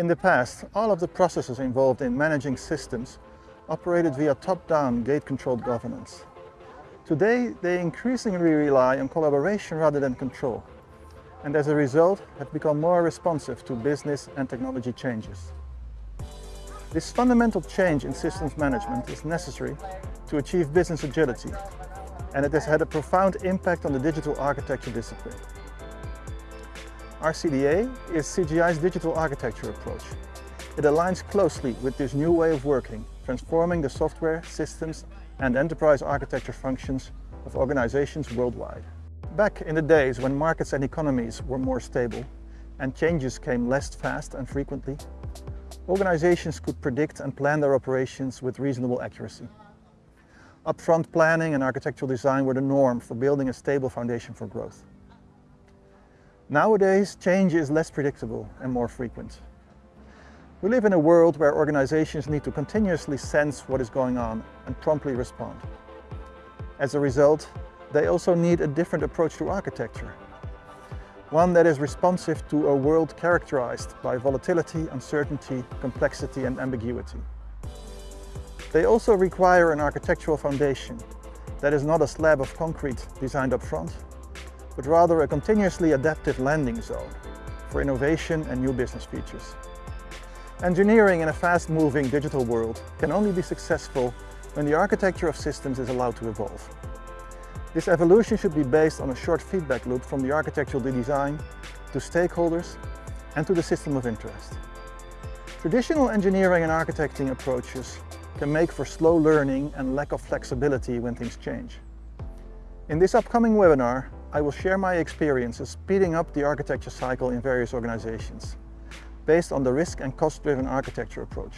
In the past, all of the processes involved in managing systems operated via top-down gate-controlled governance. Today, they increasingly rely on collaboration rather than control, and as a result, have become more responsive to business and technology changes. This fundamental change in systems management is necessary to achieve business agility, and it has had a profound impact on the digital architecture discipline. RCDA is CGI's digital architecture approach. It aligns closely with this new way of working, transforming the software, systems and enterprise architecture functions of organizations worldwide. Back in the days when markets and economies were more stable and changes came less fast and frequently, organizations could predict and plan their operations with reasonable accuracy. Upfront planning and architectural design were the norm for building a stable foundation for growth. Nowadays, change is less predictable and more frequent. We live in a world where organizations need to continuously sense what is going on and promptly respond. As a result, they also need a different approach to architecture. One that is responsive to a world characterized by volatility, uncertainty, complexity and ambiguity. They also require an architectural foundation that is not a slab of concrete designed up front, but rather a continuously adaptive landing zone for innovation and new business features. Engineering in a fast-moving digital world can only be successful when the architecture of systems is allowed to evolve. This evolution should be based on a short feedback loop from the architectural design to stakeholders and to the system of interest. Traditional engineering and architecting approaches can make for slow learning and lack of flexibility when things change. In this upcoming webinar, I will share my experiences speeding up the architecture cycle in various organizations based on the risk and cost-driven architecture approach.